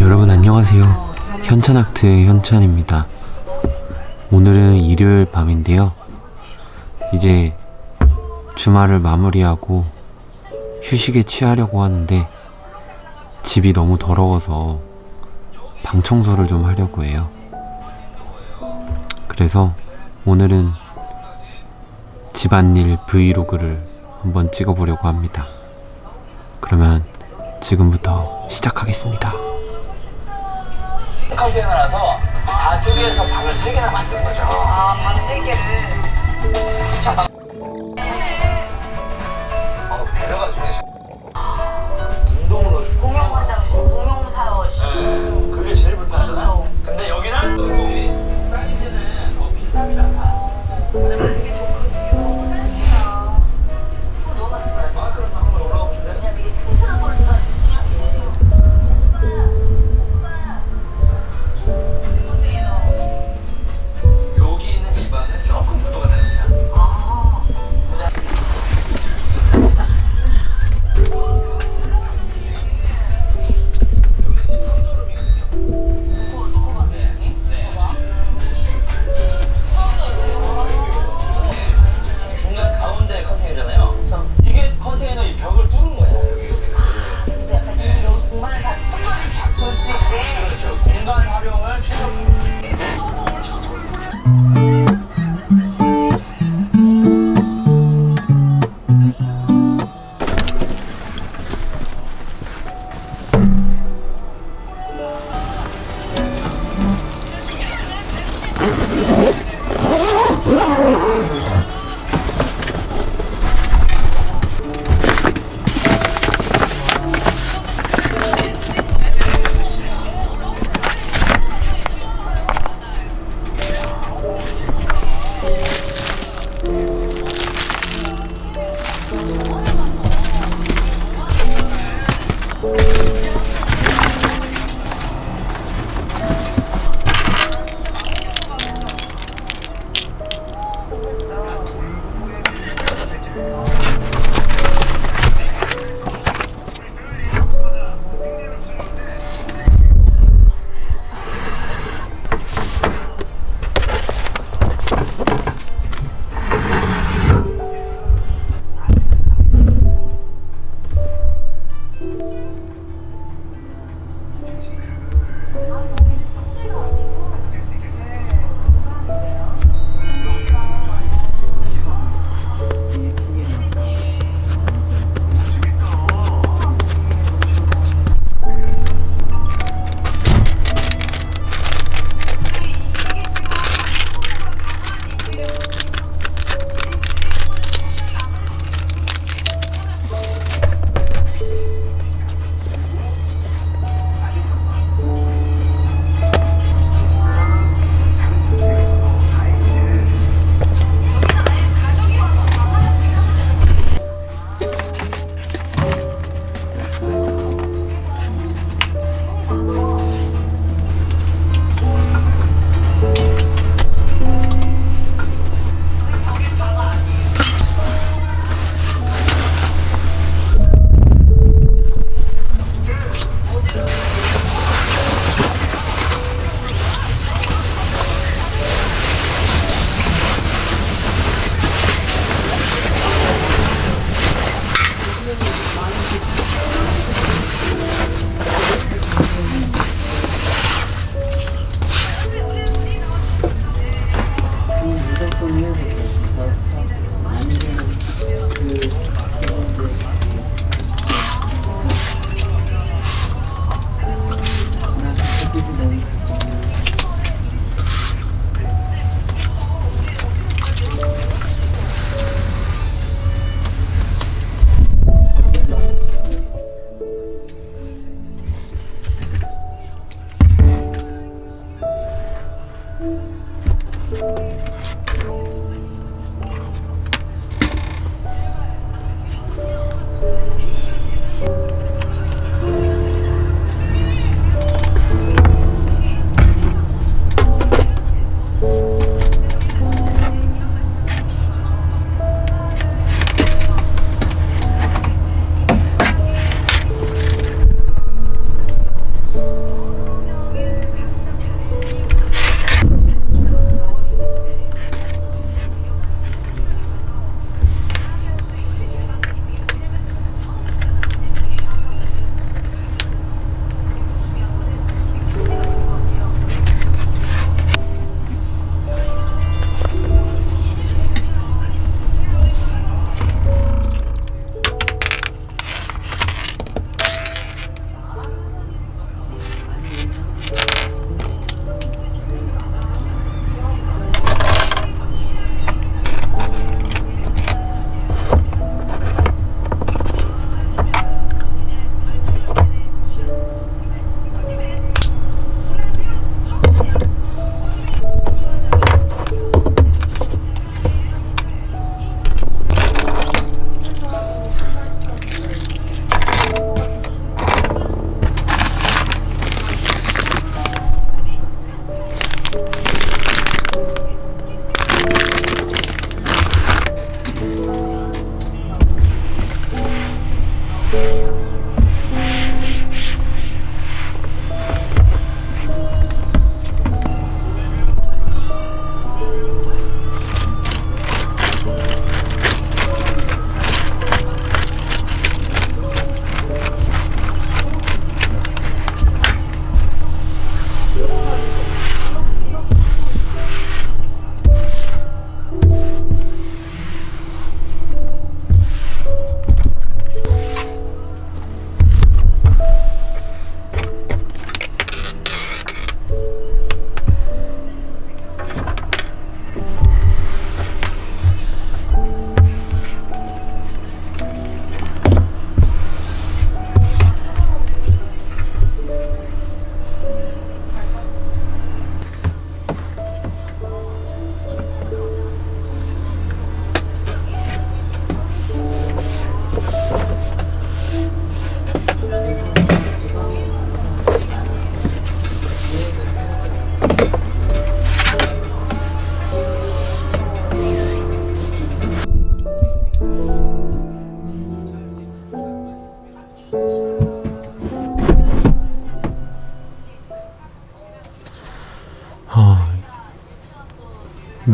여러분 안녕하세요. 현찬아트 현찬입니다. 오늘은 일요일 밤인데요. 이제 주말을 마무리하고 휴식에 취하려고 하는데 집이 너무 더러워서 방 청소를 좀 하려고 해요. 그래서 오늘은 집안일 브이로그를 한번 찍어보려고 합니다 그러면 지금부터 시작하겠습니다 컨테이너라서 다 쪼개서 방을 세 개나 만든 거죠. 아, 방세 개를.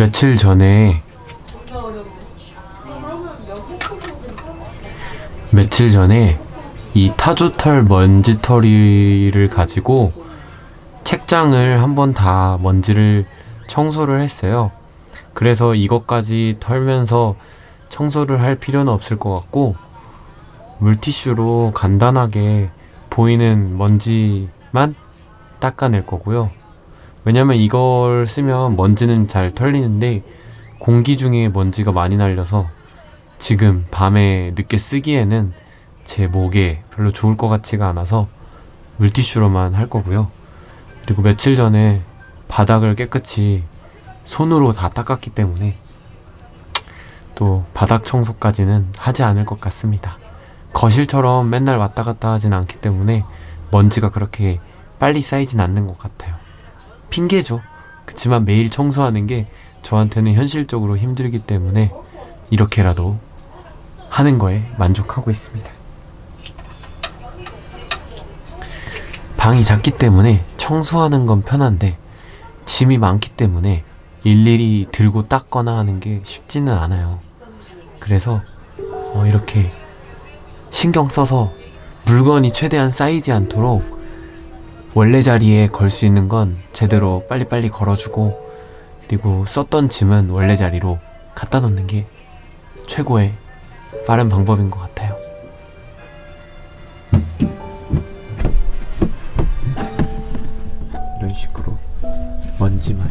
며칠 전에 며칠 전에 이 타조털 먼지털이를 가지고 책장을 한번 다 먼지를 청소를 했어요. 그래서 이것까지 털면서 청소를 할 필요는 없을 것 같고 물티슈로 간단하게 보이는 먼지만 닦아낼 거고요. 왜냐면 이걸 쓰면 먼지는 잘 털리는데 공기 중에 먼지가 많이 날려서 지금 밤에 늦게 쓰기에는 제 목에 별로 좋을 것 같지가 않아서 물티슈로만 할 거고요. 그리고 며칠 전에 바닥을 깨끗이 손으로 다 닦았기 때문에 또 바닥 청소까지는 하지 않을 것 같습니다. 거실처럼 맨날 왔다 갔다 하진 않기 때문에 먼지가 그렇게 빨리 쌓이진 않는 것 같아요. 핑계죠. 그치만 매일 청소하는 게 저한테는 현실적으로 힘들기 때문에 이렇게라도 하는 거에 만족하고 있습니다. 방이 작기 때문에 청소하는 건 편한데 짐이 많기 때문에 일일이 들고 닦거나 하는 게 쉽지는 않아요. 그래서 어, 이렇게 신경 써서 물건이 최대한 쌓이지 않도록 원래 자리에 걸 수 있는 건 제대로 빨리빨리 걸어주고 그리고 썼던 짐은 원래 자리로 갖다 놓는 게 최고의 빠른 방법인 것 같아요. 이런 식으로 먼지만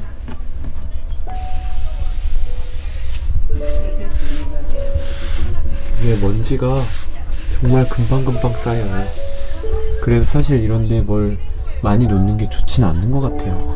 이게 먼지가 정말 금방금방 쌓여요. 그래서 사실 이런데 뭘 많이 놓는 게 좋진 않는 것 같아요.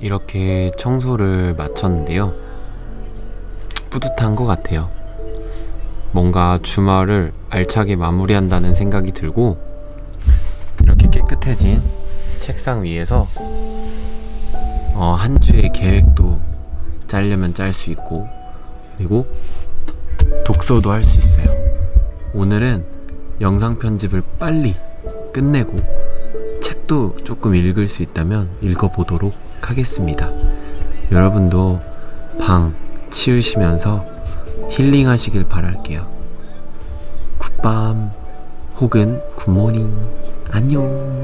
이렇게 청소를 마쳤는데요. 뿌듯한 것 같아요. 뭔가 주말을 알차게 마무리한다는 생각이 들고 이렇게 깨끗해진 책상 위에서 어, 한 주의 계획도 짜려면 짤 수 있고 그리고 독서도 할 수 있어요. 오늘은 영상 편집을 빨리 끝내고 책도 조금 읽을 수 있다면 읽어보도록 하겠습니다. 여러분도 방 치우시면서 힐링하시길 바랄게요. 굿밤 혹은 굿모닝 안녕